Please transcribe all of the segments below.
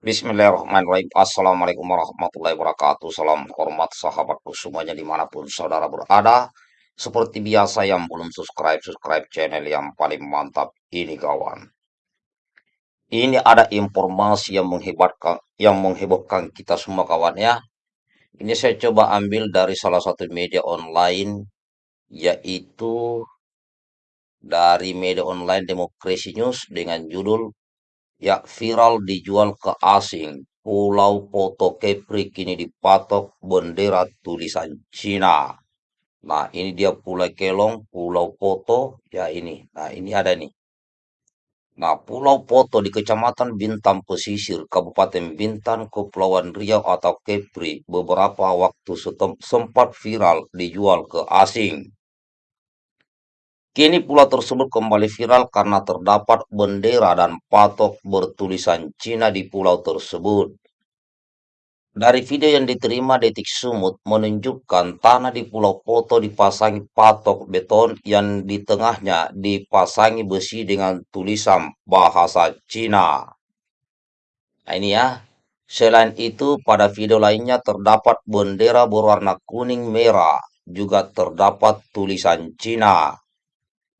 Bismillahirrahmanirrahim. Assalamualaikum warahmatullahi wabarakatuh. Salam hormat sahabatku semuanya di mana pun saudara berada. Seperti biasa yang belum subscribe, subscribe channel yang paling mantap ini kawan. Ini ada informasi yang menghebatkan, yang menghebohkan kita semua kawan ya. Ini saya coba ambil dari salah satu media online, yaitu dari media online Demokrasi News dengan judul Ya viral dijual ke asing. Pulau Foto Kepri kini dipatok bendera tulisan Cina. Nah, ini dia Pulau Kelong, Pulau Foto, ya ini. Nah, ini ada nih. Nah, Pulau Foto di Kecamatan Bintan Pesisir, Kabupaten Bintan, Kepulauan Riau atau Kepri, beberapa waktu sempat viral dijual ke asing. Kini pulau tersebut kembali viral karena terdapat bendera dan patok bertulisan Cina di pulau tersebut. Dari video yang diterima Detik Sumut menunjukkan tanah di Pulau Poto dipasangi patok beton yang di tengahnya dipasangi besi dengan tulisan bahasa Cina. Nah ini ya. Selain itu, pada video lainnya terdapat bendera berwarna kuning merah, juga terdapat tulisan Cina.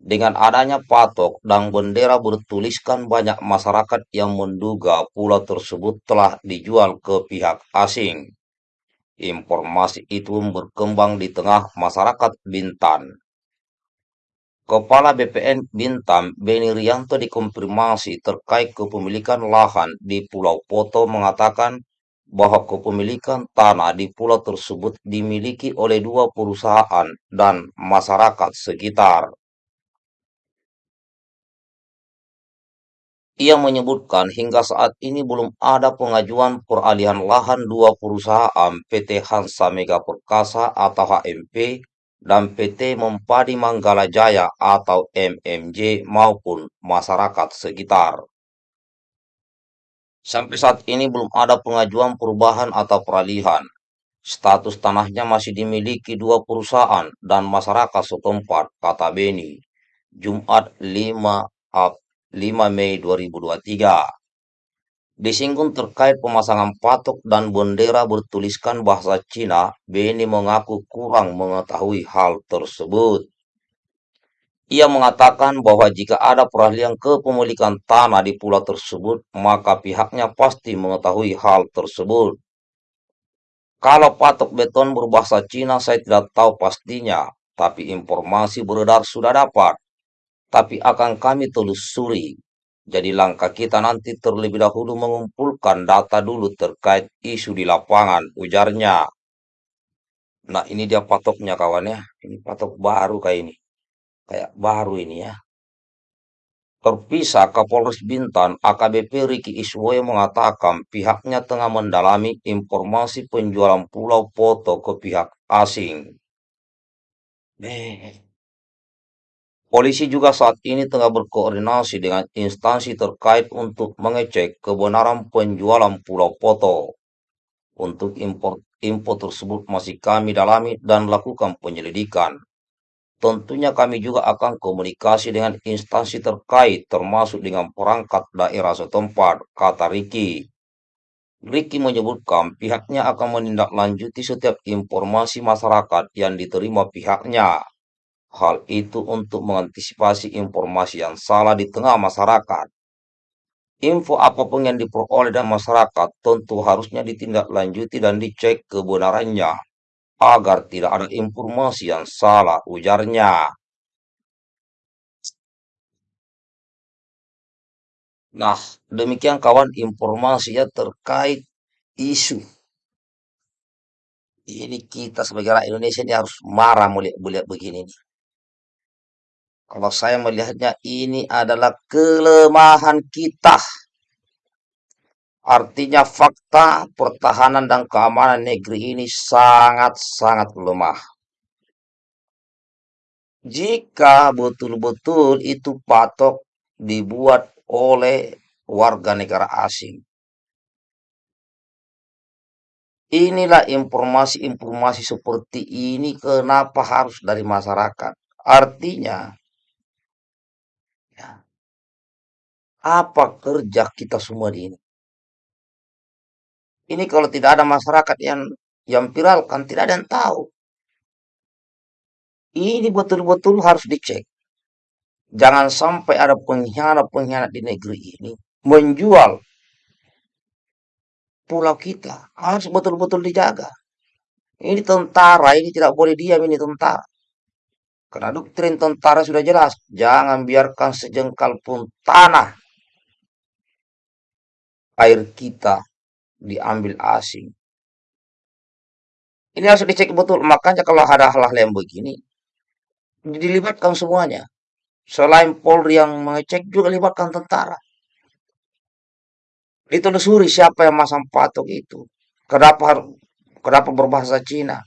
Dengan adanya patok dan bendera bertuliskan banyak masyarakat yang menduga pulau tersebut telah dijual ke pihak asing. Informasi itu berkembang di tengah masyarakat Bintan. Kepala BPN Bintan, Beni Rianto dikonfirmasi terkait kepemilikan lahan di Pulau Poto mengatakan bahwa kepemilikan tanah di pulau tersebut dimiliki oleh dua perusahaan dan masyarakat sekitar. Ia menyebutkan hingga saat ini belum ada pengajuan peralihan lahan dua perusahaan PT Hansa Mega Perkasa atau HMP dan PT Mempadi Manggala Jaya atau MMJ maupun masyarakat sekitar. Sampai saat ini belum ada pengajuan perubahan atau peralihan. Status tanahnya masih dimiliki dua perusahaan dan masyarakat setempat, kata Beni. Jumat 5 April 5 Mei 2023. Disinggung terkait pemasangan patok dan bendera bertuliskan bahasa Cina, Beni mengaku kurang mengetahui hal tersebut. Ia mengatakan bahwa jika ada peralihan kepemilikan tanah di pulau tersebut, maka pihaknya pasti mengetahui hal tersebut. Kalau patok beton berbahasa Cina, saya tidak tahu pastinya, tapi informasi beredar sudah dapat tapi akan kami telusuri. Jadi langkah kita nanti terlebih dahulu mengumpulkan data dulu terkait isu di lapangan, ujarnya. Nah ini dia patoknya kawan ya, ini patok baru kayak ini. Kayak baru ini ya. Terpisah Kapolres Bintan, AKBP Riki Iswoyo mengatakan pihaknya tengah mendalami informasi penjualan pulau foto ke pihak asing. Eh, Polisi juga saat ini tengah berkoordinasi dengan instansi terkait untuk mengecek kebenaran penjualan pulau foto. Untuk impor, info tersebut masih kami dalami dan lakukan penyelidikan. Tentunya kami juga akan komunikasi dengan instansi terkait termasuk dengan perangkat daerah setempat, kata Riki. Riki menyebutkan pihaknya akan menindaklanjuti setiap informasi masyarakat yang diterima pihaknya Hal itu untuk mengantisipasi informasi yang salah di tengah masyarakat. Info apa pun yang diperoleh dan masyarakat tentu harusnya ditindaklanjuti dan dicek kebenarannya agar tidak ada informasi yang salah ujarnya. Nah, demikian kawan informasinya terkait isu. Ini kita sebagai rakyat Indonesia ini harus marah melihat-melihat begini nih. Kalau saya melihatnya ini adalah kelemahan kita. Artinya fakta pertahanan dan keamanan negeri ini sangat-sangat lemah. Jika betul-betul itu patok dibuat oleh warga negara asing. Inilah informasi-informasi seperti ini kenapa harus dari masyarakat. Artinya Apa kerja kita semua di ini? Ini kalau tidak ada masyarakat yang yang viralkan, tidak ada yang tahu. Ini betul-betul harus dicek. Jangan sampai ada pengkhianat-pengkhianat di negeri ini menjual pulau kita. Harus betul-betul dijaga. Ini tentara, ini tidak boleh diam ini tentara. Karena doktrin tentara sudah jelas, jangan biarkan sejengkal pun tanah air kita diambil asing. Ini harus dicek betul. Makanya kalau ada hal-hal yang begini, dilibatkan semuanya. Selain Polri yang mengecek, juga libatkan tentara. Ditelusuri siapa yang masang patok itu. Kenapa kenapa berbahasa Cina?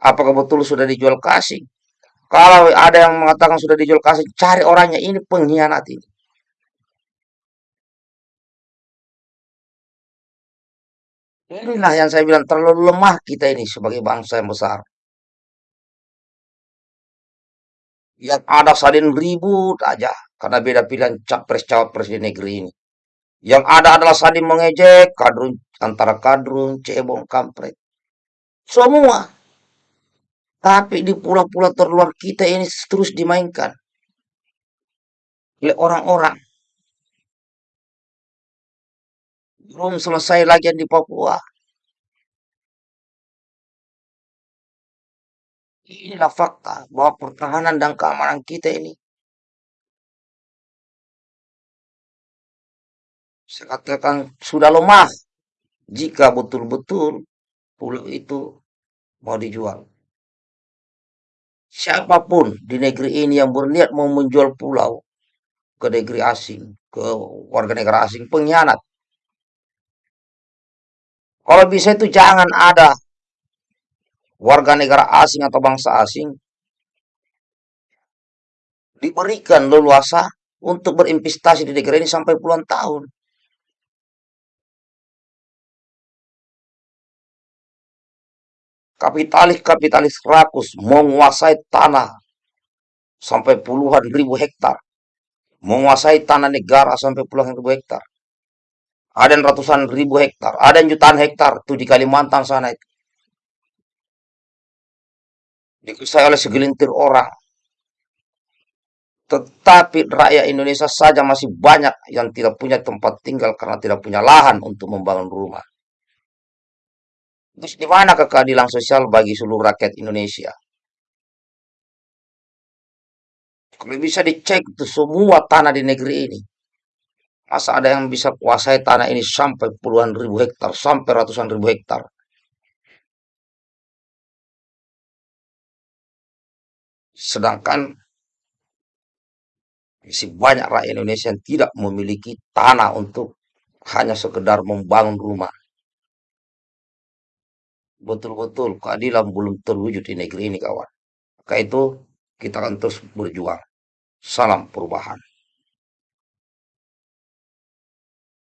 Apakah betul sudah dijual kasih? Kalau ada yang mengatakan sudah dijual kasih, cari orangnya. Ini pengkhianat ini. Inilah yang saya bilang terlalu lemah kita ini sebagai bangsa yang besar. Yang ada saling ribut aja karena beda pilihan capres-cawapres di negeri ini. Yang ada adalah saling mengejek kadrun antara kadrun, cebong, kampret. Semua. Tapi di pulau-pulau terluar kita ini terus dimainkan oleh orang-orang. Belum selesai lagi yang di Papua. Inilah fakta bahwa pertahanan dan keamanan kita ini saya katakan sudah lemah jika betul-betul pulau itu mau dijual. Siapa pun di negeri ini yang berniat mau menjual pulau ke negeri asing, ke warga negara asing, pengkhianat. Kalau bisa itu jangan ada warga negara asing atau bangsa asing diberikan leluasa untuk berinvestasi di negara ini sampai puluhan tahun. Kapitalis-kapitalis rakus menguasai tanah sampai puluhan ribu hektar. Menguasai tanah negara sampai puluhan ribu hektar. Ada yang ratusan ribu hektar, ada yang jutaan hektar tuh di Kalimantan sana itu. Dikuasai oleh segelintir orang. Tetapi rakyat Indonesia saja masih banyak yang tidak punya tempat tinggal karena tidak punya lahan untuk membangun rumah. Terus di mana keadilan sosial bagi seluruh rakyat Indonesia? Kalau bisa dicek tuh semua tanah di negeri ini. Masa ada yang bisa kuasai tanah ini sampai puluhan ribu hektar, sampai ratusan ribu hektar. Sedangkan masih banyak rakyat Indonesia yang tidak memiliki tanah untuk hanya sekedar membangun rumah. Betul-betul keadilan belum terwujud di negeri ini kawan. Maka itu kita akan terus berjuang. Salam perubahan.